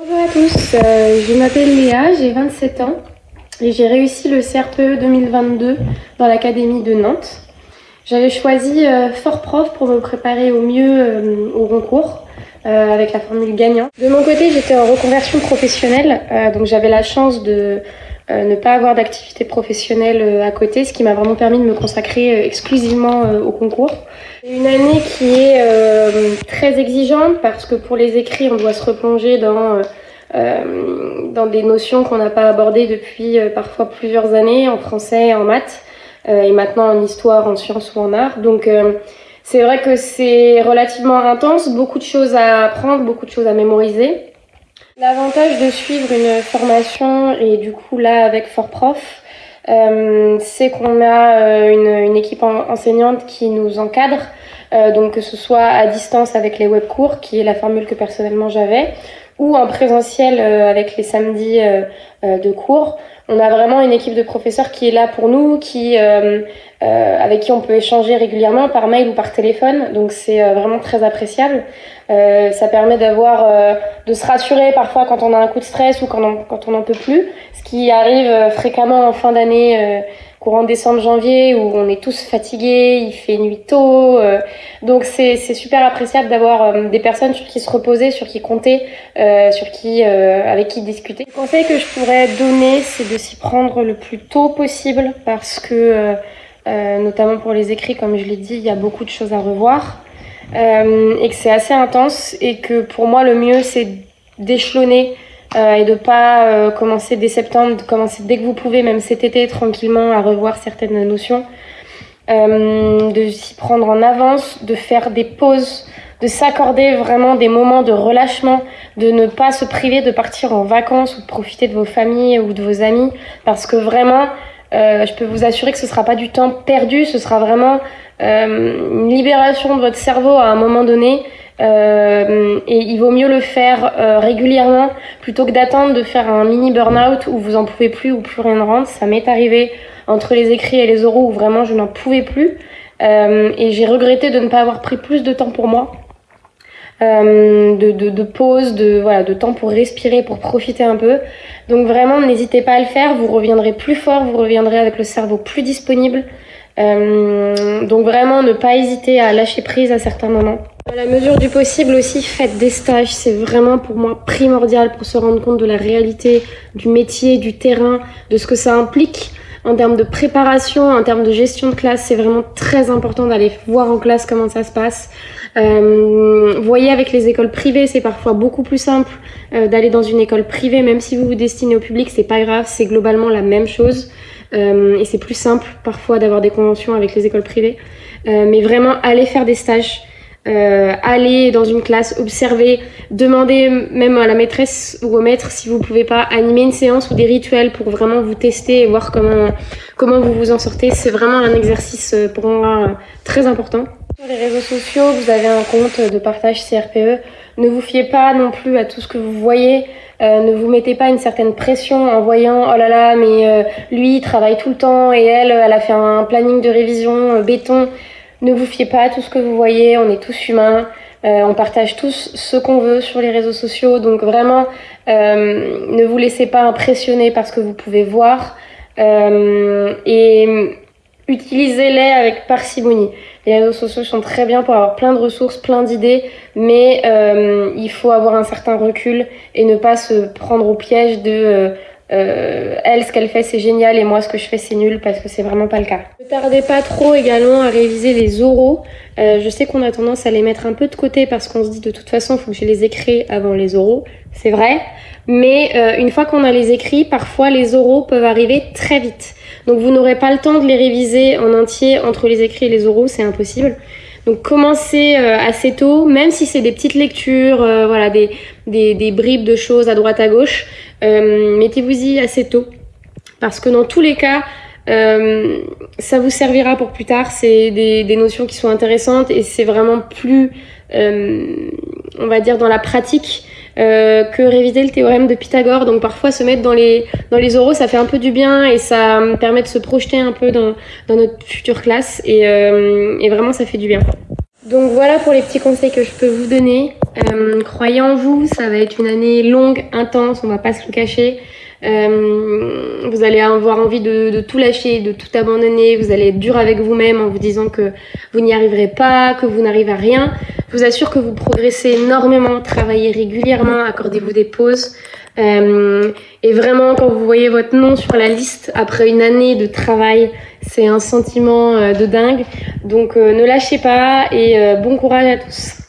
Bonjour à tous, euh, je m'appelle Léa, j'ai 27 ans et j'ai réussi le CRPE 2022 dans l'Académie de Nantes. J'avais choisi euh, Fort Prof pour me préparer au mieux euh, au concours avec la formule gagnant. De mon côté, j'étais en reconversion professionnelle, donc j'avais la chance de ne pas avoir d'activité professionnelle à côté, ce qui m'a vraiment permis de me consacrer exclusivement au concours. Une année qui est très exigeante parce que pour les écrits, on doit se replonger dans euh, dans des notions qu'on n'a pas abordées depuis euh, parfois plusieurs années en français, en maths, euh, et maintenant en histoire, en sciences ou en art. Donc c'est vrai que c'est relativement intense, beaucoup de choses à apprendre, beaucoup de choses à mémoriser. L'avantage de suivre une formation, et du coup là avec Fort Prof, euh, c'est qu'on a une, une, équipe enseignante qui nous encadre, euh, donc que ce soit à distance avec les webcours, qui est la formule que personnellement j'avais, ou en présentiel euh, avec les samedis euh, euh, de cours. On a vraiment une équipe de professeurs qui est là pour nous, qui, avec qui on peut échanger régulièrement par mail ou par téléphone. Donc c'est vraiment très appréciable. ça permet d'avoir, de se rassurer parfois quand on a un coup de stress ou quand on, quand on n'en peut plus, ce qui arrive fréquemment en fin d'année courant décembre, janvier, où on est tous fatigués, il fait nuit tôt. Euh, donc c'est super appréciable d'avoir euh, des personnes sur qui se reposer, sur qui compter, euh, avec qui discuter. Le conseil que je pourrais donner, c'est de s'y prendre le plus tôt possible, parce que, notamment pour les écrits, comme je l'ai dit, il y a beaucoup de choses à revoir. et que c'est assez intense, et que pour moi, le mieux, c'est d'échelonner euh, et de pas euh, commencer dès septembre, de commencer dès que vous pouvez, même cet été, tranquillement, à revoir certaines notions. Euh, de s'y prendre en avance, de faire des pauses, de s'accorder vraiment des moments de relâchement, de ne pas se priver de partir en vacances ou de profiter de vos familles ou de vos amis, parce que vraiment, je peux vous assurer que ce sera pas du temps perdu, ce sera vraiment une libération de votre cerveau à un moment donné euh, et il vaut mieux le faire euh, régulièrement plutôt que d'attendre de faire un mini burn-out où vous en pouvez plus ou plus rien ne rentre. Ça m'est arrivé entre les écrits et les oraux où vraiment je n'en pouvais plus. Euh, et j'ai regretté de ne pas avoir pris plus de temps pour moi. De, pause, de, temps pour respirer, pour profiter un peu. Donc vraiment, n'hésitez pas à le faire, vous reviendrez plus fort, vous reviendrez avec le cerveau plus disponible. Donc vraiment, ne pas hésiter à lâcher prise à certains moments. À la mesure du possible aussi, faites des stages. C'est vraiment pour moi primordial pour se rendre compte de la réalité du métier, du terrain, de ce que ça implique en termes de préparation, en termes de gestion de classe. C'est vraiment très important d'aller voir en classe comment ça se passe. Euh, voyez avec les écoles privées, c'est parfois beaucoup plus simple euh, d'aller dans une école privée, même si vous vous destinez au public, c'est pas grave, c'est globalement la même chose. Euh, et c'est plus simple parfois d'avoir des conventions avec les écoles privées. Mais vraiment, allez faire des stages. Euh, aller dans une classe, observer, demander même à la maîtresse ou au maître si vous pouvez pas animer une séance ou des rituels pour vraiment vous tester et voir comment, comment vous vous en sortez. C'est vraiment un exercice pour moi très important. Sur les réseaux sociaux, vous avez un compte de partage CRPE. Ne vous fiez pas non plus à tout ce que vous voyez. Euh, ne vous mettez pas une certaine pression en voyant oh là là mais euh, lui il travaille tout le temps et elle elle a fait un planning de révision euh, béton. Ne vous fiez pas à tout ce que vous voyez, on est tous humains, on partage tous ce qu'on veut sur les réseaux sociaux donc vraiment ne vous laissez pas impressionner par ce que vous pouvez voir et utilisez-les avec parcimonie. Les réseaux sociaux sont très bien pour avoir plein de ressources, plein d'idées, mais euh, il faut avoir un certain recul et ne pas se prendre au piège de euh, elle, ce qu'elle fait, c'est génial et moi, ce que je fais, c'est nul parce que c'est vraiment pas le cas. Ne tardez pas trop également à réviser les oraux. Euh, je sais qu'on a tendance à les mettre un peu de côté parce qu'on se dit de toute façon, il faut que je les écris avant les oraux. C'est vrai. Mais euh, une fois qu'on a les écrits, parfois les oraux peuvent arriver très vite. Donc vous n'aurez pas le temps de les réviser en entier entre les écrits et les oraux, c'est impossible. Donc commencez euh, assez tôt, même si c'est des petites lectures, euh, voilà, des, des, des, bribes de choses à droite à gauche, mettez-vous-y assez tôt. Parce que dans tous les cas, euh, ça vous servira pour plus tard. C'est des, notions qui sont intéressantes et c'est vraiment plus, on va dire, dans la pratique euh, que réviser le théorème de Pythagore. Donc parfois se mettre dans les, dans les oraux, ça fait un peu du bien et ça permet de se projeter un peu dans, dans notre future classe euh, et vraiment ça fait du bien. Donc voilà pour les petits conseils que je peux vous donner. Euh, croyez en vous, ça va être une année longue, intense, on va pas se le cacher. Euh, vous allez avoir envie de, tout lâcher, de tout abandonner. Vous allez être dur avec vous-même en vous disant que vous n'y arriverez pas, que vous n'arrivez à rien. Je vous assure que vous progressez énormément, travaillez régulièrement, accordez-vous des pauses. Euh, et vraiment, quand vous voyez votre nom sur la liste après une année de travail, c'est un sentiment de dingue. Donc ne lâchez pas et bon courage à tous.